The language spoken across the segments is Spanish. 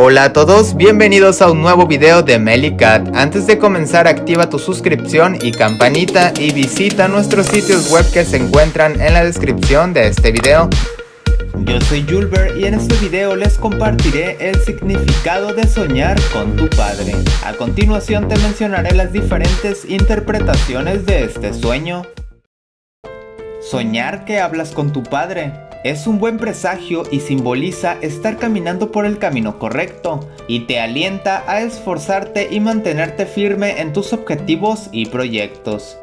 Hola a todos, bienvenidos a un nuevo video de Melicat. Antes de comenzar activa tu suscripción y campanita y visita nuestros sitios web que se encuentran en la descripción de este video. Yo soy Julber y en este video les compartiré el significado de soñar con tu padre. A continuación te mencionaré las diferentes interpretaciones de este sueño. Soñar que hablas con tu padre. Es un buen presagio y simboliza estar caminando por el camino correcto y te alienta a esforzarte y mantenerte firme en tus objetivos y proyectos.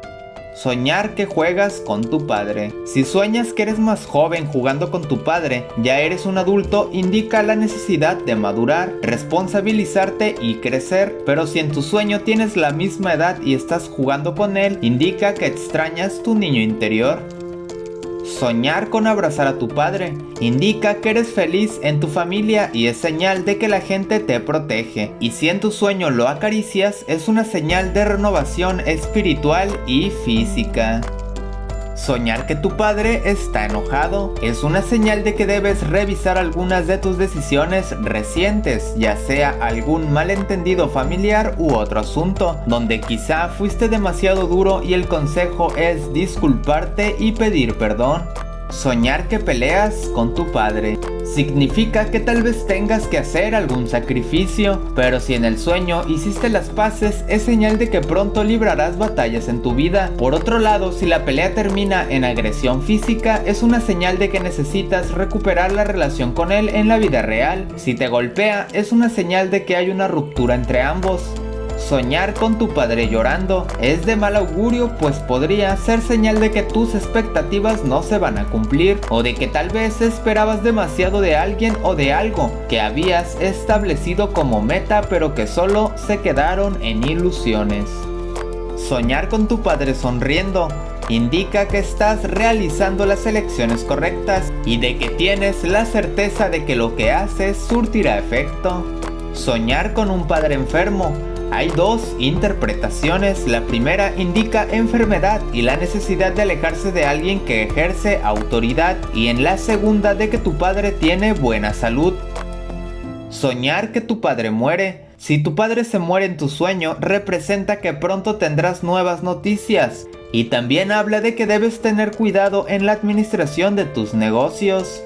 Soñar que juegas con tu padre. Si sueñas que eres más joven jugando con tu padre, ya eres un adulto, indica la necesidad de madurar, responsabilizarte y crecer. Pero si en tu sueño tienes la misma edad y estás jugando con él, indica que extrañas tu niño interior. Soñar con abrazar a tu padre indica que eres feliz en tu familia y es señal de que la gente te protege. Y si en tu sueño lo acaricias, es una señal de renovación espiritual y física. Soñar que tu padre está enojado es una señal de que debes revisar algunas de tus decisiones recientes, ya sea algún malentendido familiar u otro asunto, donde quizá fuiste demasiado duro y el consejo es disculparte y pedir perdón. Soñar que peleas con tu padre significa que tal vez tengas que hacer algún sacrificio, pero si en el sueño hiciste las paces es señal de que pronto librarás batallas en tu vida. Por otro lado, si la pelea termina en agresión física es una señal de que necesitas recuperar la relación con él en la vida real. Si te golpea es una señal de que hay una ruptura entre ambos. Soñar con tu padre llorando es de mal augurio pues podría ser señal de que tus expectativas no se van a cumplir o de que tal vez esperabas demasiado de alguien o de algo que habías establecido como meta pero que solo se quedaron en ilusiones. Soñar con tu padre sonriendo indica que estás realizando las elecciones correctas y de que tienes la certeza de que lo que haces surtirá efecto. Soñar con un padre enfermo hay dos interpretaciones, la primera indica enfermedad y la necesidad de alejarse de alguien que ejerce autoridad y en la segunda de que tu padre tiene buena salud. Soñar que tu padre muere. Si tu padre se muere en tu sueño, representa que pronto tendrás nuevas noticias. Y también habla de que debes tener cuidado en la administración de tus negocios.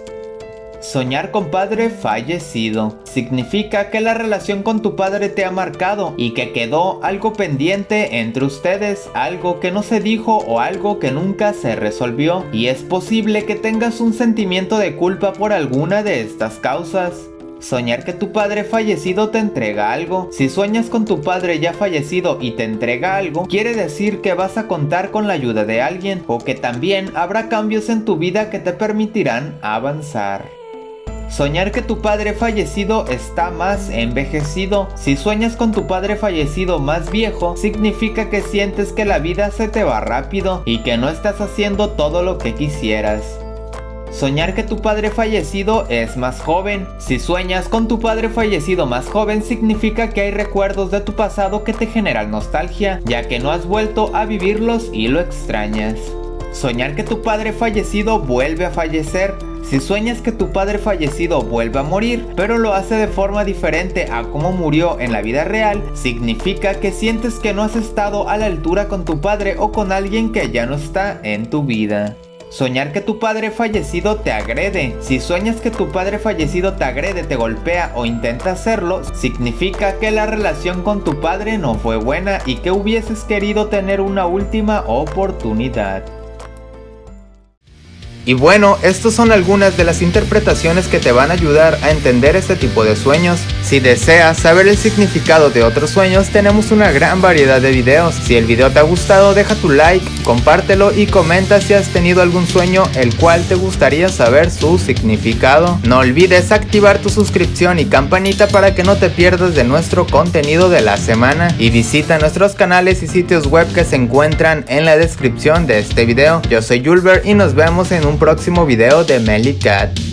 Soñar con padre fallecido significa que la relación con tu padre te ha marcado y que quedó algo pendiente entre ustedes, algo que no se dijo o algo que nunca se resolvió y es posible que tengas un sentimiento de culpa por alguna de estas causas. Soñar que tu padre fallecido te entrega algo. Si sueñas con tu padre ya fallecido y te entrega algo, quiere decir que vas a contar con la ayuda de alguien o que también habrá cambios en tu vida que te permitirán avanzar. Soñar que tu padre fallecido está más envejecido. Si sueñas con tu padre fallecido más viejo, significa que sientes que la vida se te va rápido y que no estás haciendo todo lo que quisieras. Soñar que tu padre fallecido es más joven. Si sueñas con tu padre fallecido más joven significa que hay recuerdos de tu pasado que te generan nostalgia, ya que no has vuelto a vivirlos y lo extrañas. Soñar que tu padre fallecido vuelve a fallecer si sueñas que tu padre fallecido vuelve a morir, pero lo hace de forma diferente a como murió en la vida real, significa que sientes que no has estado a la altura con tu padre o con alguien que ya no está en tu vida. Soñar que tu padre fallecido te agrede. Si sueñas que tu padre fallecido te agrede, te golpea o intenta hacerlo, significa que la relación con tu padre no fue buena y que hubieses querido tener una última oportunidad. Y bueno, estas son algunas de las interpretaciones que te van a ayudar a entender este tipo de sueños. Si deseas saber el significado de otros sueños, tenemos una gran variedad de videos. Si el video te ha gustado, deja tu like, compártelo y comenta si has tenido algún sueño el cual te gustaría saber su significado. No olvides activar tu suscripción y campanita para que no te pierdas de nuestro contenido de la semana. Y visita nuestros canales y sitios web que se encuentran en la descripción de este video. Yo soy Julber y nos vemos en un próximo video de Melly Cat.